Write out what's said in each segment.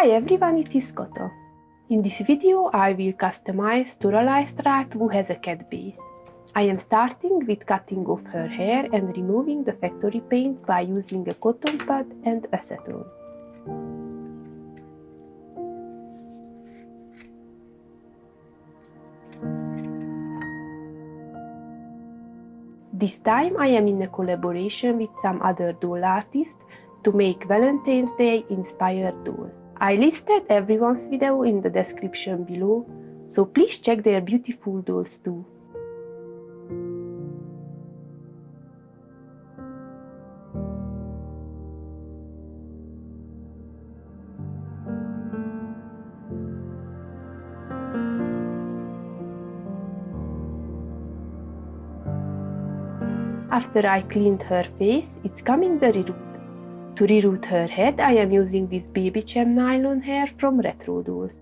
Hi everyone, it is Koto. In this video I will customize Toralei stripe who has a cat base. I am starting with cutting off her hair and removing the factory paint by using a cotton pad and acetone. This time I am in a collaboration with some other doll artists to make Valentine's Day inspired dolls. I listed everyone's video in the description below, so please check their beautiful dolls too. After I cleaned her face, it's coming the reroot. To reroot her head, I am using this baby Chem nylon hair from Retro Dolls.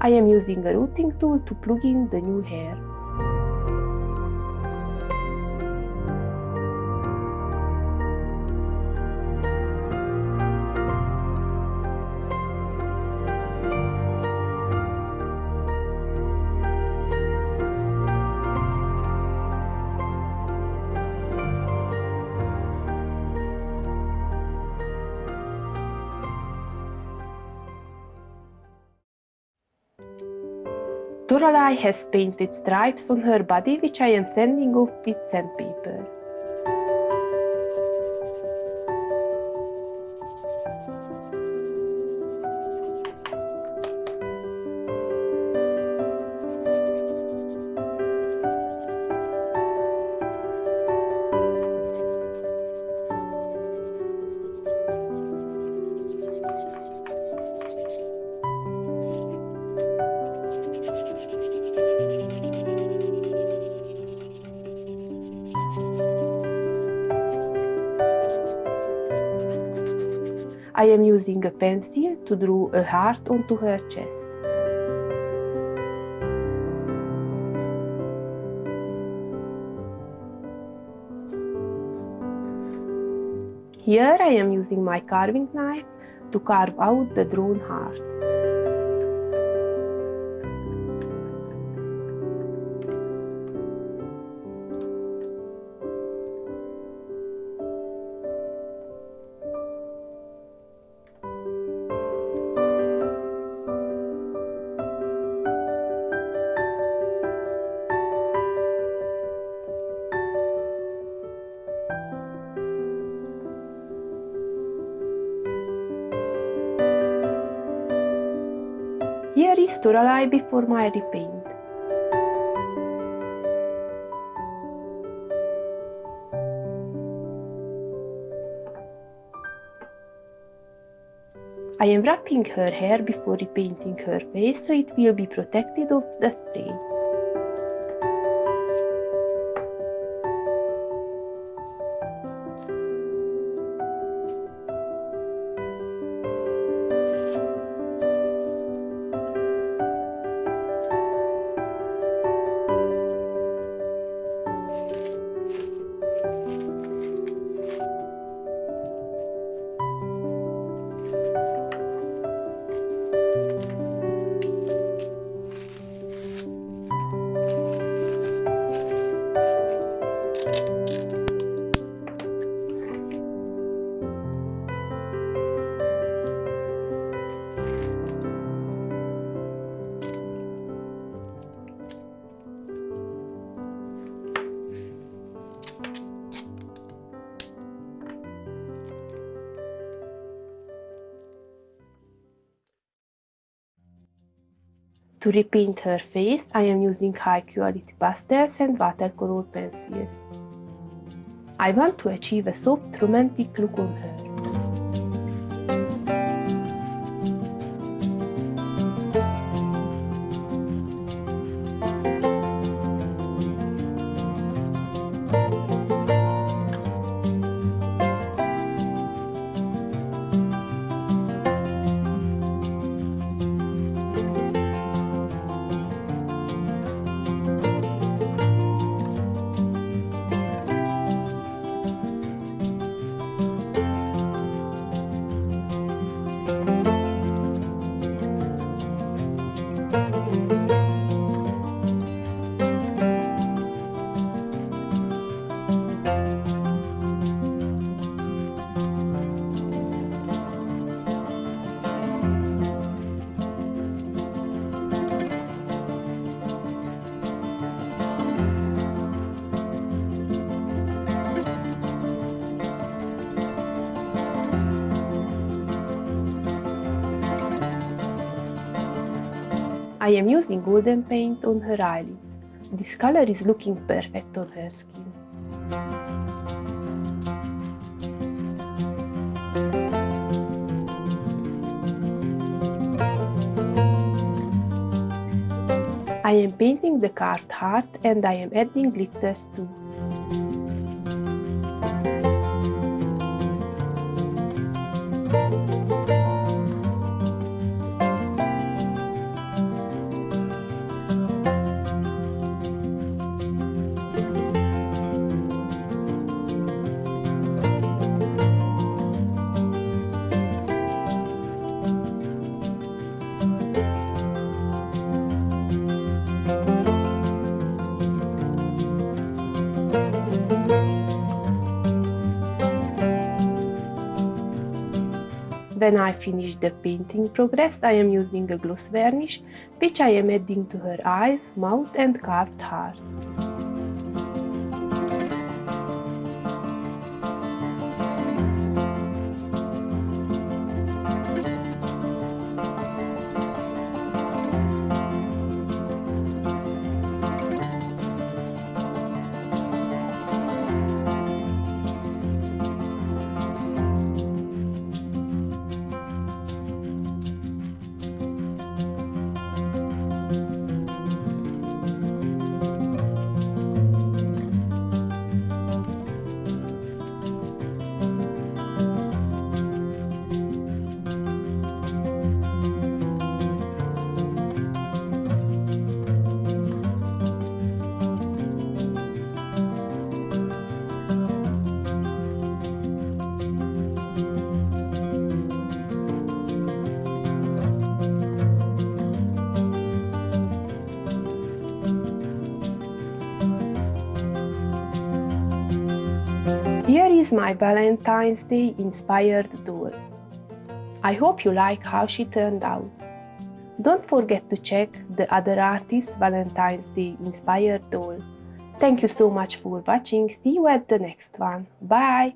I am using a rooting tool to plug in the new hair. Toralei has painted stripes on her body which I am sending off with sandpaper. I am using a pencil to draw a heart onto her chest. Here I am using my carving knife to carve out the drawn heart. Is Toralei before my repaint. I am wrapping her hair before repainting her face so it will be protected of the spray. To repaint her face, I am using high quality pastels and watercolor pencils. I want to achieve a soft romantic look on her. I am using golden paint on her eyelids. This color is looking perfect on her skin. I am painting the carved heart and I am adding glitters too. When I finish the painting progress, I am using a gloss varnish, which I am adding to her eyes, mouth and carved heart. My Valentine's Day inspired doll. I hope you like how she turned out. Don't forget to check the other artists' Valentine's Day inspired doll. Thank you so much for watching, see you at the next one, bye!